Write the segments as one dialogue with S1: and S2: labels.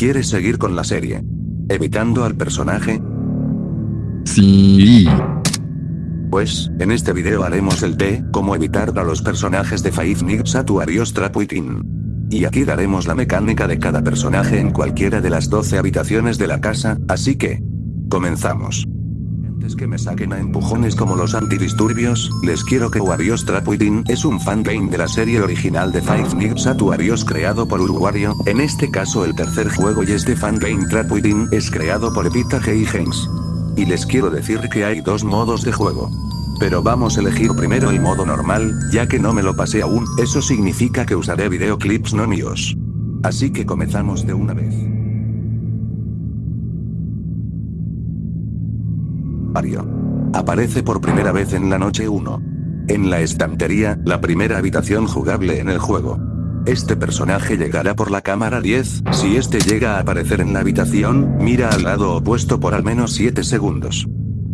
S1: ¿Quieres seguir con la serie? ¿Evitando al personaje?
S2: Sí.
S1: Pues, en este video haremos el T, cómo evitar a los personajes de Five Nights at Freddy's Trapuitin. Y aquí daremos la mecánica de cada personaje en cualquiera de las 12 habitaciones de la casa, así que... Comenzamos. Antes que me saquen a empujones como los antidisturbios, les quiero que Warriors Trapuitin es un fangame de la serie original de Five Nights at Warriors creado por Uruguario, en este caso el tercer juego y este fangame Trapuitin es creado por Epita G. Games. Y les quiero decir que hay dos modos de juego. Pero vamos a elegir primero el modo normal, ya que no me lo pasé aún, eso significa que usaré videoclips no míos. Así que comenzamos de una vez. Mario. Aparece por primera vez en la noche 1. En la estantería, la primera habitación jugable en el juego. Este personaje llegará por la cámara 10, si este llega a aparecer en la habitación, mira al lado opuesto por al menos 7 segundos.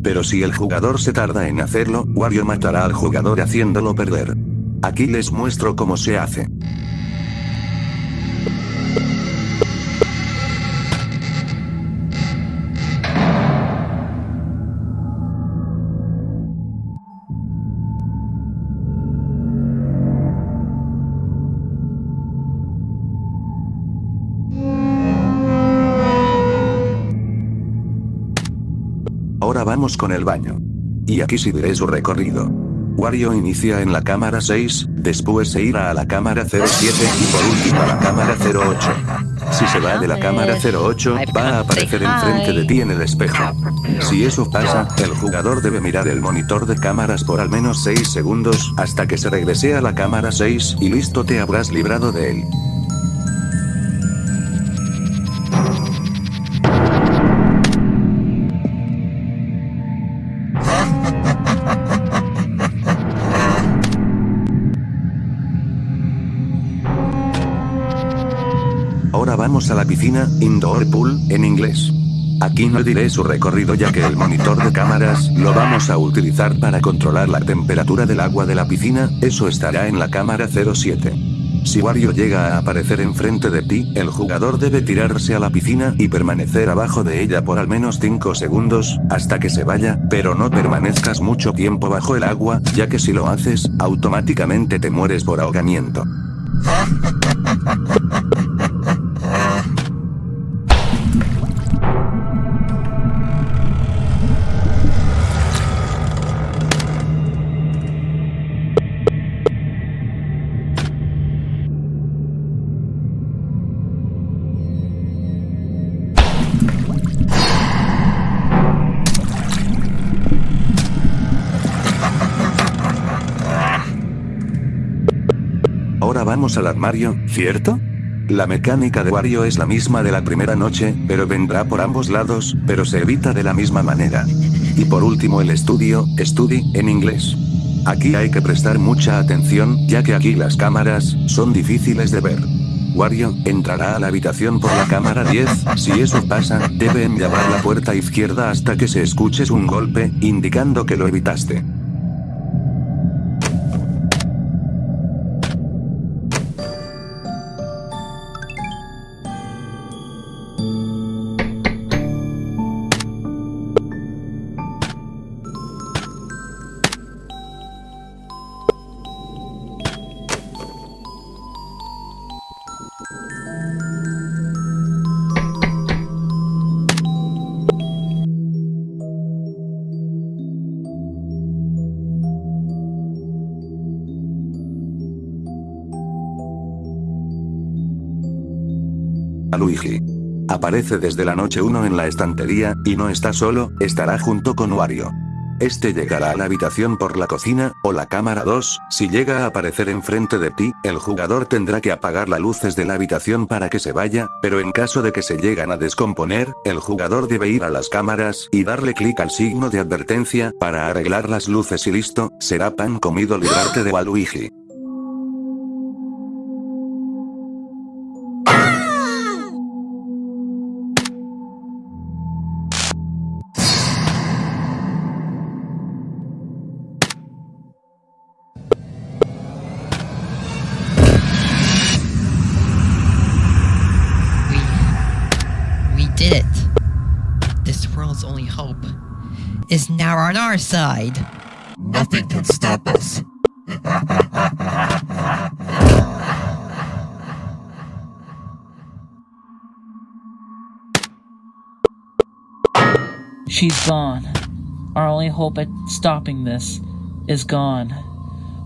S1: Pero si el jugador se tarda en hacerlo, Wario matará al jugador haciéndolo perder. Aquí les muestro cómo se hace. Vamos con el baño. Y aquí sí diré su recorrido. Wario inicia en la cámara 6, después se irá a la cámara 07 y por último a la cámara 08. Si se va de la cámara 08, va a aparecer enfrente de ti en el espejo. Si eso pasa, el jugador debe mirar el monitor de cámaras por al menos 6 segundos, hasta que se regrese a la cámara 6 y listo te habrás librado de él. Piscina, indoor pool, en inglés. Aquí no diré su recorrido ya que el monitor de cámaras lo vamos a utilizar para controlar la temperatura del agua de la piscina, eso estará en la cámara 07. Si Wario llega a aparecer enfrente de ti, el jugador debe tirarse a la piscina y permanecer abajo de ella por al menos 5 segundos, hasta que se vaya, pero no permanezcas mucho tiempo bajo el agua, ya que si lo haces, automáticamente te mueres por ahogamiento. Al armario, ¿cierto? La mecánica de Wario es la misma de la primera noche, pero vendrá por ambos lados, pero se evita de la misma manera. Y por último el estudio, study, en inglés. Aquí hay que prestar mucha atención, ya que aquí las cámaras, son difíciles de ver. Wario, entrará a la habitación por la cámara 10, si eso pasa, deben llamar la puerta izquierda hasta que se escuches un golpe, indicando que lo evitaste. Luigi. Aparece desde la noche 1 en la estantería, y no está solo, estará junto con Wario. Este llegará a la habitación por la cocina, o la cámara 2, si llega a aparecer enfrente de ti, el jugador tendrá que apagar las luces de la habitación para que se vaya, pero en caso de que se llegan a descomponer, el jugador debe ir a las cámaras y darle clic al signo de advertencia, para arreglar las luces y listo, será pan comido librarte de Waluigi.
S3: Is now on our side.
S4: Nothing can stop us.
S5: She's gone. Our only hope at stopping this is gone.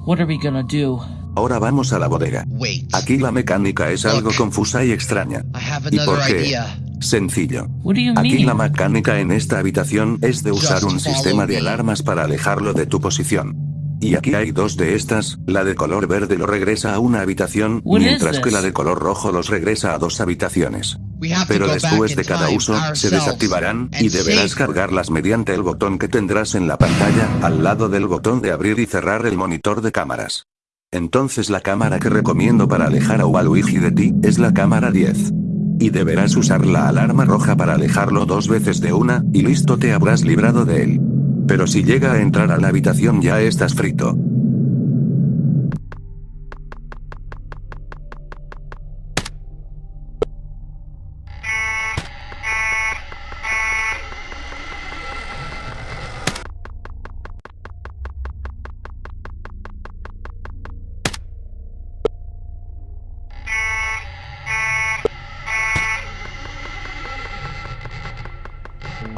S5: What are we gonna do?
S1: Ahora vamos a la bodega.
S6: Wait.
S1: Aquí la mecánica es algo confusa y extraña.
S6: I have
S1: ¿Y
S6: another
S1: por qué?
S6: idea.
S1: Sencillo. Aquí la mecánica en esta habitación es de usar un sistema de alarmas para alejarlo de tu posición. Y aquí hay dos de estas, la de color verde lo regresa a una habitación, mientras que la de color rojo los regresa a dos habitaciones. Pero después de cada uso, se desactivarán, y deberás cargarlas mediante el botón que tendrás en la pantalla, al lado del botón de abrir y cerrar el monitor de cámaras. Entonces la cámara que recomiendo para alejar a Waluigi de ti, es la cámara 10. Y deberás usar la alarma roja para alejarlo dos veces de una, y listo te habrás librado de él. Pero si llega a entrar a la habitación ya estás frito.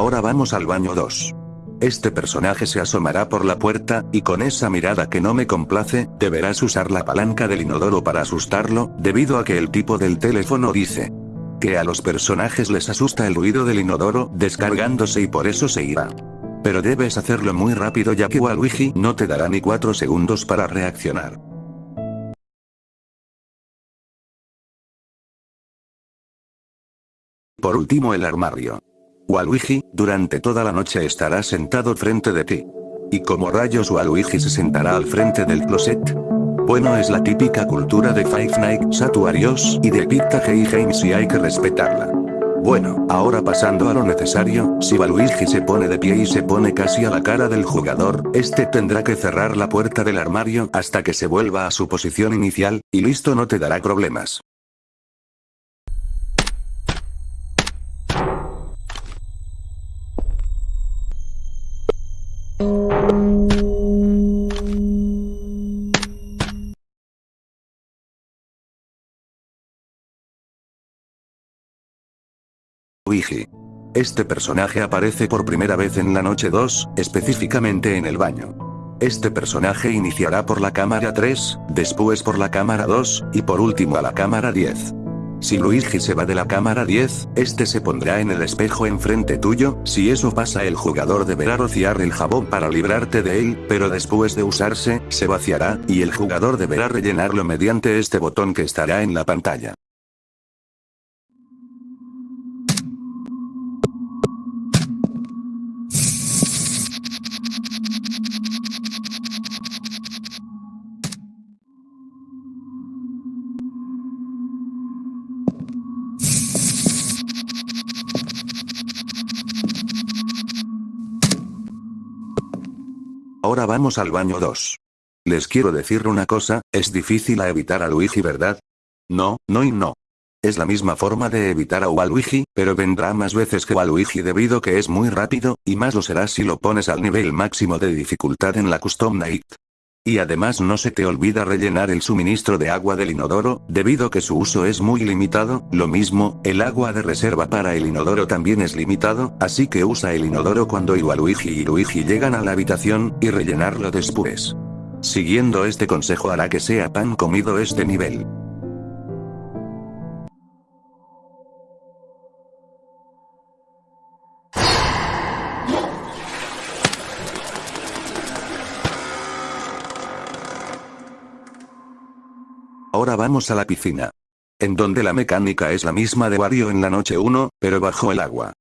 S1: Ahora vamos al baño 2. Este personaje se asomará por la puerta, y con esa mirada que no me complace, deberás usar la palanca del inodoro para asustarlo, debido a que el tipo del teléfono dice que a los personajes les asusta el ruido del inodoro descargándose y por eso se irá. Pero debes hacerlo muy rápido ya que Waluigi no te dará ni 4 segundos para reaccionar. Por último el armario. Waluigi, durante toda la noche estará sentado frente de ti. ¿Y como rayos Waluigi se sentará al frente del closet? Bueno es la típica cultura de Five Nights at y de Pizza y Games y hay que respetarla. Bueno, ahora pasando a lo necesario, si Waluigi se pone de pie y se pone casi a la cara del jugador, este tendrá que cerrar la puerta del armario hasta que se vuelva a su posición inicial, y listo no te dará problemas. Este personaje aparece por primera vez en la noche 2, específicamente en el baño. Este personaje iniciará por la cámara 3, después por la cámara 2, y por último a la cámara 10. Si Luigi se va de la cámara 10, este se pondrá en el espejo enfrente tuyo, si eso pasa el jugador deberá rociar el jabón para librarte de él, pero después de usarse, se vaciará, y el jugador deberá rellenarlo mediante este botón que estará en la pantalla. Ahora vamos al baño 2. Les quiero decir una cosa, es difícil a evitar a Luigi ¿verdad? No, no y no. Es la misma forma de evitar a Waluigi, pero vendrá más veces que Waluigi debido que es muy rápido, y más lo será si lo pones al nivel máximo de dificultad en la Custom Night. Y además no se te olvida rellenar el suministro de agua del inodoro, debido que su uso es muy limitado, lo mismo, el agua de reserva para el inodoro también es limitado, así que usa el inodoro cuando Waluigi y Luigi llegan a la habitación, y rellenarlo después. Siguiendo este consejo hará que sea pan comido este nivel. A la piscina. En donde la mecánica es la misma de Wario en la noche 1, pero bajo el agua.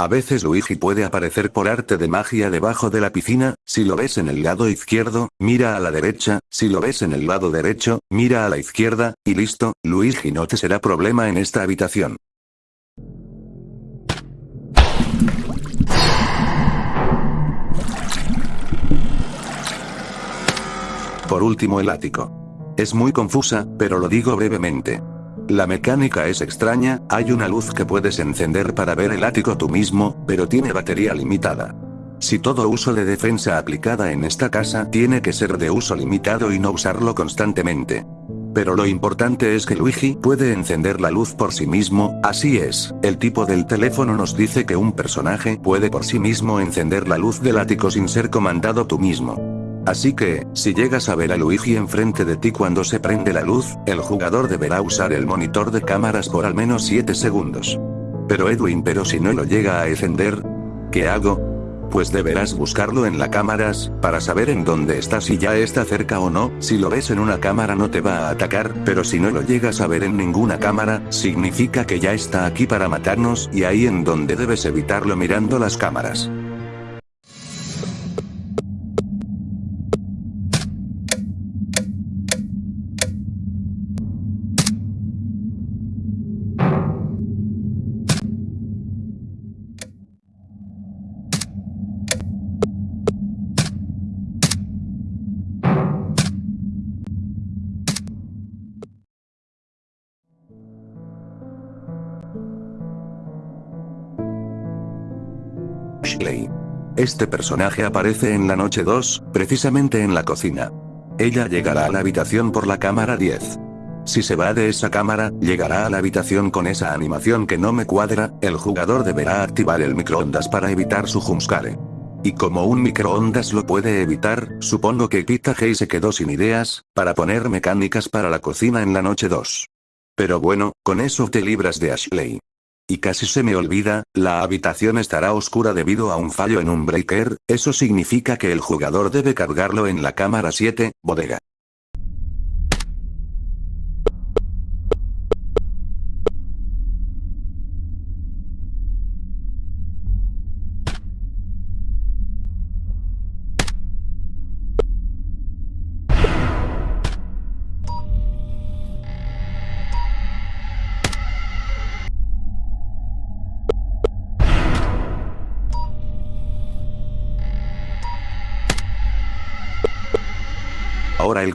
S1: A veces Luigi puede aparecer por arte de magia debajo de la piscina, si lo ves en el lado izquierdo, mira a la derecha, si lo ves en el lado derecho, mira a la izquierda, y listo, Luigi no te será problema en esta habitación. Por último el ático. Es muy confusa, pero lo digo brevemente. La mecánica es extraña, hay una luz que puedes encender para ver el ático tú mismo, pero tiene batería limitada. Si todo uso de defensa aplicada en esta casa tiene que ser de uso limitado y no usarlo constantemente. Pero lo importante es que Luigi puede encender la luz por sí mismo, así es, el tipo del teléfono nos dice que un personaje puede por sí mismo encender la luz del ático sin ser comandado tú mismo. Así que, si llegas a ver a Luigi enfrente de ti cuando se prende la luz, el jugador deberá usar el monitor de cámaras por al menos 7 segundos. Pero Edwin, pero si no lo llega a encender, ¿qué hago? Pues deberás buscarlo en la cámaras, para saber en dónde está si ya está cerca o no, si lo ves en una cámara no te va a atacar, pero si no lo llegas a ver en ninguna cámara, significa que ya está aquí para matarnos y ahí en donde debes evitarlo mirando las cámaras. Este personaje aparece en la noche 2, precisamente en la cocina. Ella llegará a la habitación por la cámara 10. Si se va de esa cámara, llegará a la habitación con esa animación que no me cuadra, el jugador deberá activar el microondas para evitar su jumpscare. Y como un microondas lo puede evitar, supongo que Pita Hey se quedó sin ideas, para poner mecánicas para la cocina en la noche 2. Pero bueno, con eso te libras de Ashley. Y casi se me olvida, la habitación estará oscura debido a un fallo en un breaker, eso significa que el jugador debe cargarlo en la cámara 7, bodega.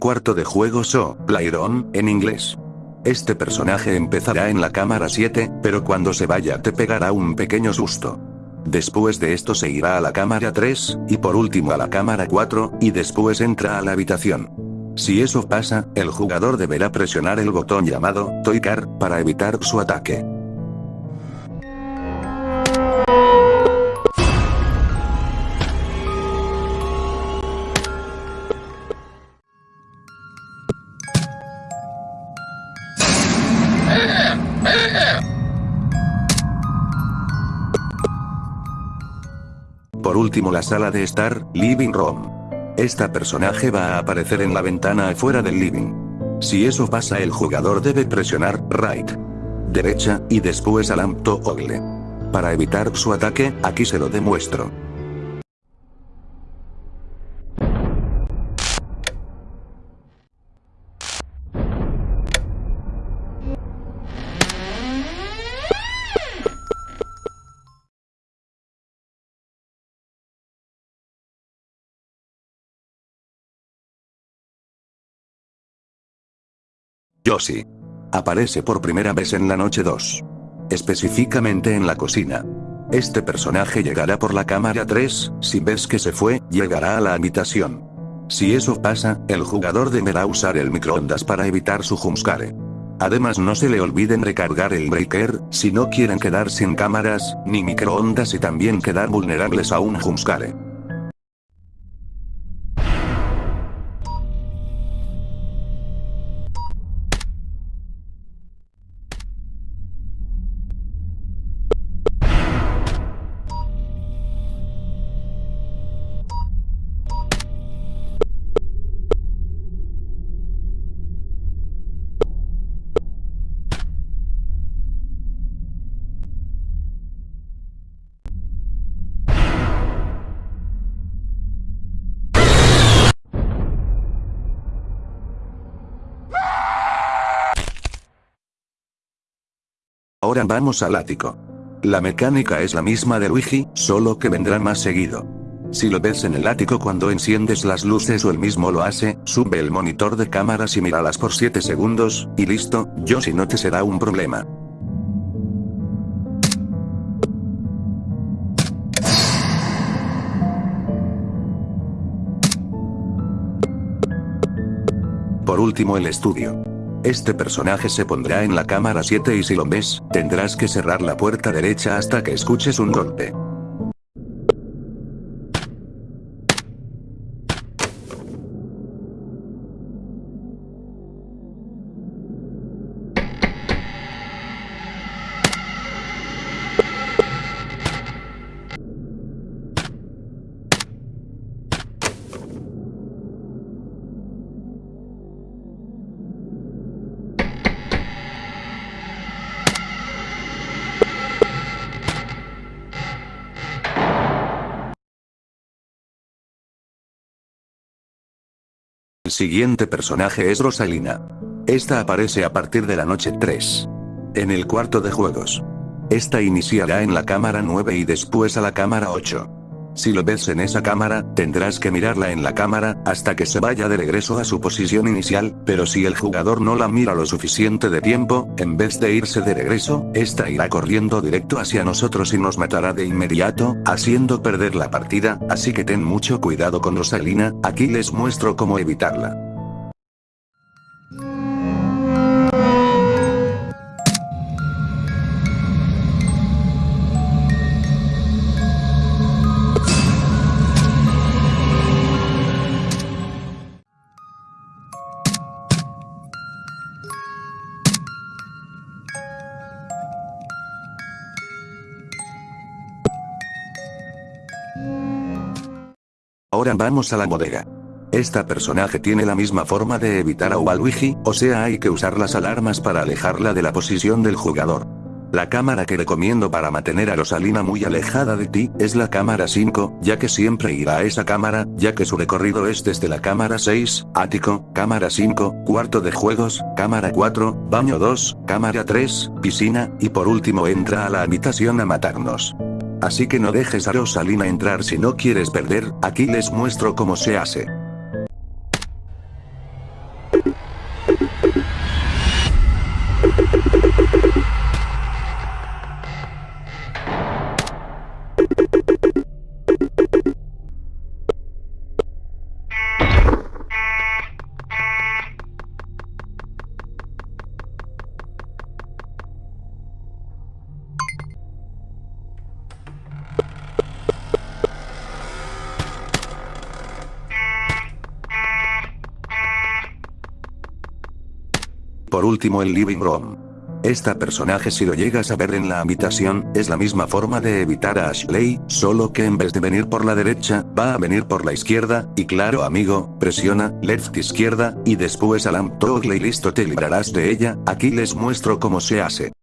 S1: Cuarto de juego So, Playron, en inglés. Este personaje empezará en la cámara 7, pero cuando se vaya te pegará un pequeño susto. Después de esto se irá a la cámara 3, y por último a la cámara 4, y después entra a la habitación. Si eso pasa, el jugador deberá presionar el botón llamado Toy-Car, para evitar su ataque. Por último la sala de estar, Living Room. Esta personaje va a aparecer en la ventana afuera del living. Si eso pasa el jugador debe presionar, right. Derecha, y después al Ogle. Para evitar su ataque, aquí se lo demuestro. Yoshi. Aparece por primera vez en la noche 2. Específicamente en la cocina. Este personaje llegará por la cámara 3, si ves que se fue, llegará a la habitación. Si eso pasa, el jugador deberá usar el microondas para evitar su jumpscare. Además no se le olviden recargar el breaker, si no quieren quedar sin cámaras, ni microondas y también quedar vulnerables a un jumpscare. Ahora vamos al ático. La mecánica es la misma de Luigi, solo que vendrá más seguido. Si lo ves en el ático cuando enciendes las luces o él mismo lo hace, sube el monitor de cámaras y míralas por 7 segundos, y listo, yo no te será un problema. Por último el estudio. Este personaje se pondrá en la cámara 7 y si lo ves, tendrás que cerrar la puerta derecha hasta que escuches un golpe. Siguiente personaje es Rosalina. Esta aparece a partir de la noche 3. En el cuarto de juegos. Esta iniciará en la cámara 9 y después a la cámara 8. Si lo ves en esa cámara, tendrás que mirarla en la cámara, hasta que se vaya de regreso a su posición inicial, pero si el jugador no la mira lo suficiente de tiempo, en vez de irse de regreso, esta irá corriendo directo hacia nosotros y nos matará de inmediato, haciendo perder la partida, así que ten mucho cuidado con Rosalina, aquí les muestro cómo evitarla. Ahora vamos a la bodega. Esta personaje tiene la misma forma de evitar a Waluigi, o sea hay que usar las alarmas para alejarla de la posición del jugador. La cámara que recomiendo para mantener a Rosalina muy alejada de ti, es la cámara 5, ya que siempre irá a esa cámara, ya que su recorrido es desde la cámara 6, ático, cámara 5, cuarto de juegos, cámara 4, baño 2, cámara 3, piscina, y por último entra a la habitación a matarnos. Así que no dejes a Rosalina entrar si no quieres perder, aquí les muestro cómo se hace. Por último el living room. Esta personaje si lo llegas a ver en la habitación, es la misma forma de evitar a Ashley, solo que en vez de venir por la derecha, va a venir por la izquierda, y claro amigo, presiona, left izquierda, y después alarm toggle y listo te librarás de ella, aquí les muestro cómo se hace.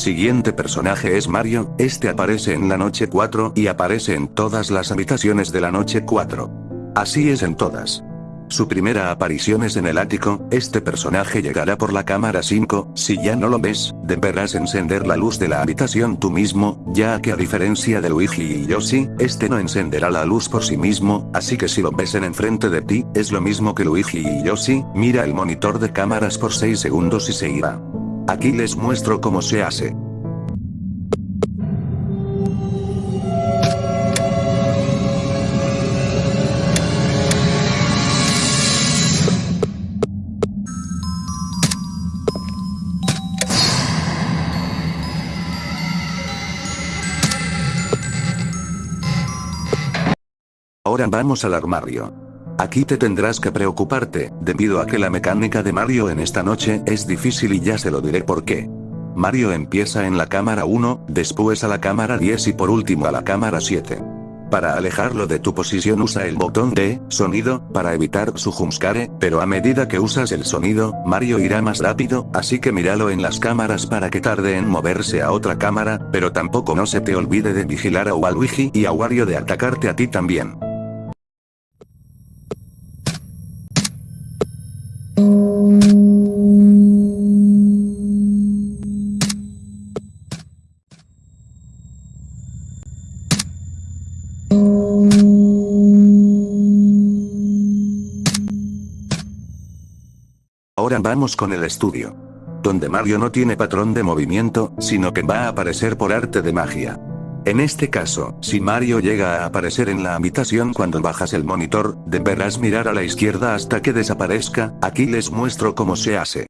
S1: Siguiente personaje es Mario, este aparece en la noche 4 y aparece en todas las habitaciones de la noche 4. Así es en todas. Su primera aparición es en el ático, este personaje llegará por la cámara 5, si ya no lo ves, deberás encender la luz de la habitación tú mismo, ya que a diferencia de Luigi y Yoshi, este no encenderá la luz por sí mismo, así que si lo ves en enfrente de ti, es lo mismo que Luigi y Yoshi, mira el monitor de cámaras por 6 segundos y se irá. Aquí les muestro cómo se hace. Ahora vamos al armario. Aquí te tendrás que preocuparte, debido a que la mecánica de Mario en esta noche es difícil y ya se lo diré por qué. Mario empieza en la cámara 1, después a la cámara 10 y por último a la cámara 7. Para alejarlo de tu posición usa el botón de sonido para evitar su jumpscare, pero a medida que usas el sonido, Mario irá más rápido, así que míralo en las cámaras para que tarde en moverse a otra cámara, pero tampoco no se te olvide de vigilar a Waluigi y a Wario de atacarte a ti también. Vamos con el estudio. Donde Mario no tiene patrón de movimiento, sino que va a aparecer por arte de magia. En este caso, si Mario llega a aparecer en la habitación cuando bajas el monitor, deberás mirar a la izquierda hasta que desaparezca, aquí les muestro cómo se hace.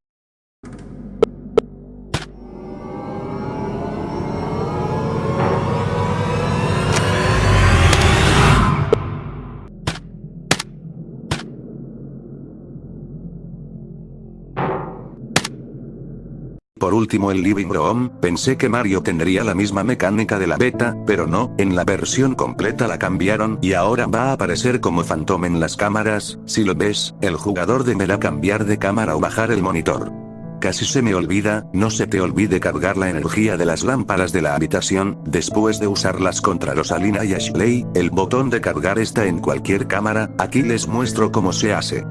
S1: Por último el Living Room, pensé que Mario tendría la misma mecánica de la beta, pero no, en la versión completa la cambiaron y ahora va a aparecer como Phantom en las cámaras, si lo ves, el jugador deberá cambiar de cámara o bajar el monitor. Casi se me olvida, no se te olvide cargar la energía de las lámparas de la habitación, después de usarlas contra Rosalina y Ashley, el botón de cargar está en cualquier cámara, aquí les muestro cómo se hace.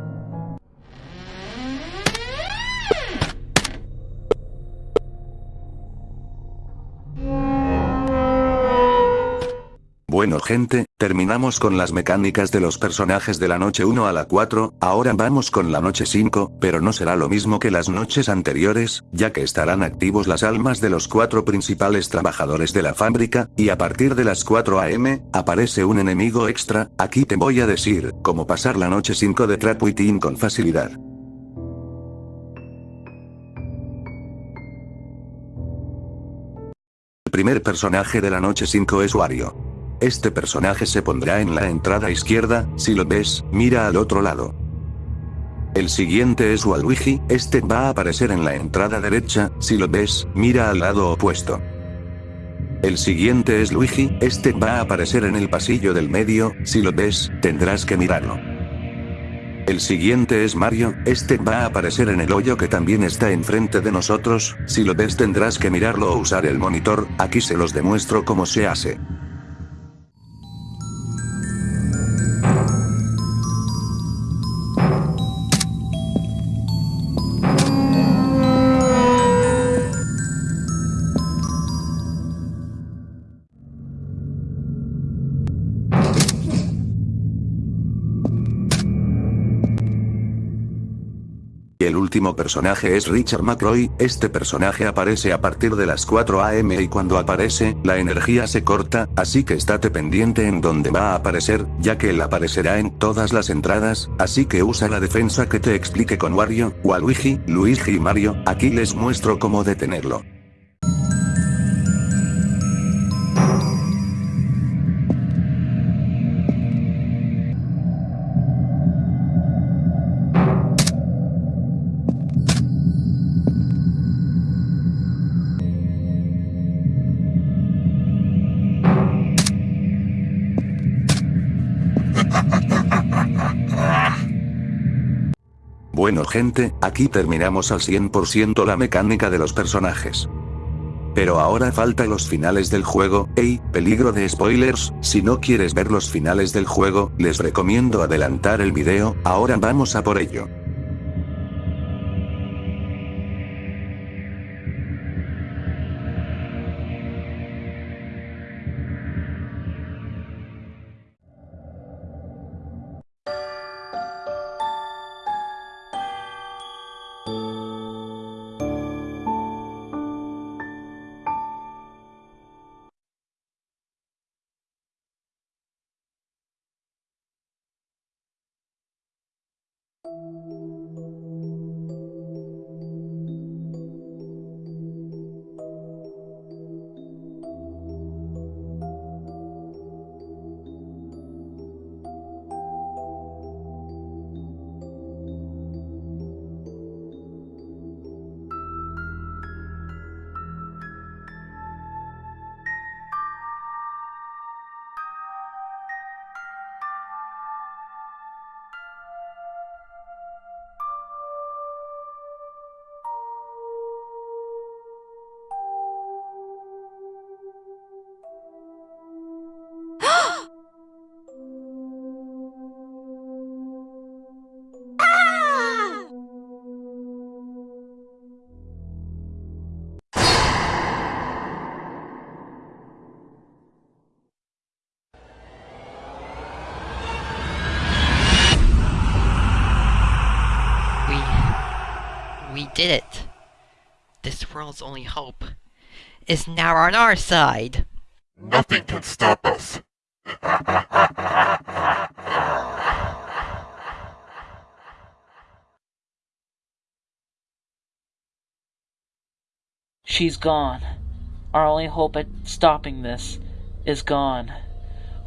S1: Bueno gente, terminamos con las mecánicas de los personajes de la noche 1 a la 4, ahora vamos con la noche 5, pero no será lo mismo que las noches anteriores, ya que estarán activos las almas de los cuatro principales trabajadores de la fábrica, y a partir de las 4 am, aparece un enemigo extra, aquí te voy a decir, cómo pasar la noche 5 de Trapwitting con facilidad. El primer personaje de la noche 5 es Wario. Este personaje se pondrá en la entrada izquierda, si lo ves, mira al otro lado. El siguiente es Waluigi, este va a aparecer en la entrada derecha, si lo ves, mira al lado opuesto. El siguiente es Luigi, este va a aparecer en el pasillo del medio, si lo ves, tendrás que mirarlo. El siguiente es Mario, este va a aparecer en el hoyo que también está enfrente de nosotros, si lo ves tendrás que mirarlo o usar el monitor, aquí se los demuestro cómo se hace. El último personaje es Richard McCroy, este personaje aparece a partir de las 4 am y cuando aparece, la energía se corta, así que estate pendiente en donde va a aparecer, ya que él aparecerá en todas las entradas, así que usa la defensa que te explique con Wario, Waluigi, Luigi y Mario, aquí les muestro cómo detenerlo. Bueno gente, aquí terminamos al 100% la mecánica de los personajes. Pero ahora falta los finales del juego, ey, peligro de spoilers, si no quieres ver los finales del juego, les recomiendo adelantar el video, ahora vamos a por ello.
S3: Did it. This world's only hope is now on our side.
S4: Nothing can stop us.
S5: She's gone. Our only hope at stopping this is gone.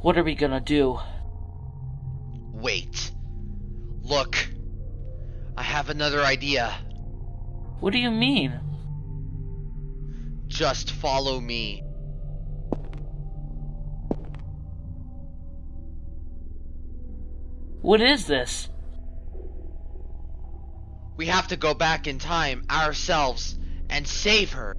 S5: What are we gonna do?
S6: Wait. Look. I have another idea.
S5: What do you mean?
S6: Just follow me.
S5: What is this?
S6: We have to go back in time ourselves and save her.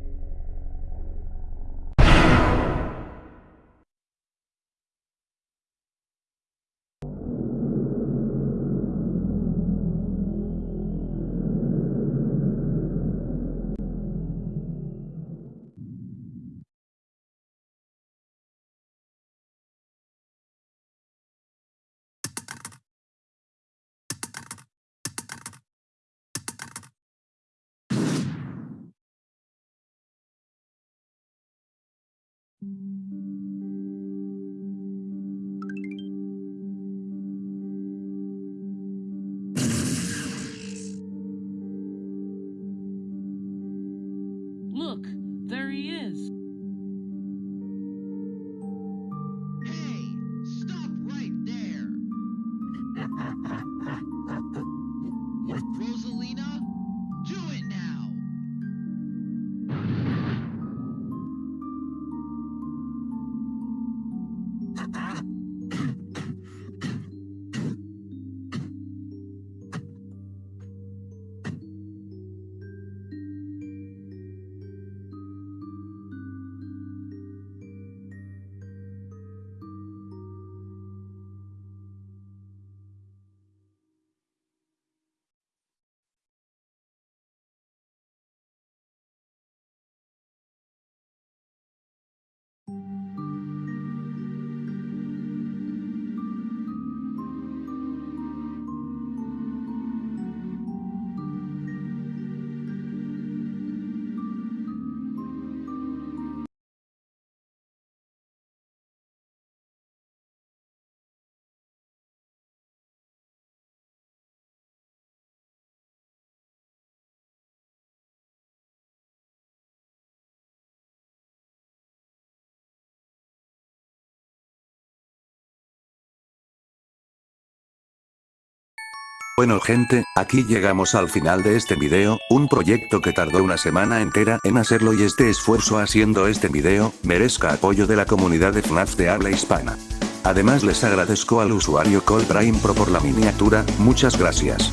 S1: Bueno gente, aquí llegamos al final de este video, un proyecto que tardó una semana entera en hacerlo y este esfuerzo haciendo este video, merezca apoyo de la comunidad de FNAF de habla hispana. Además les agradezco al usuario Prime Pro por la miniatura, muchas gracias.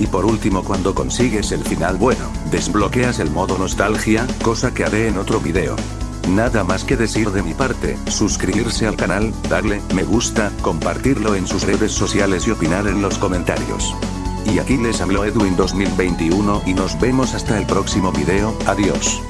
S1: Y por último cuando consigues el final bueno, desbloqueas el modo nostalgia, cosa que haré en otro video. Nada más que decir de mi parte, suscribirse al canal, darle me gusta, compartirlo en sus redes sociales y opinar en los comentarios. Y aquí les habló Edwin 2021 y nos vemos hasta el próximo video, adiós.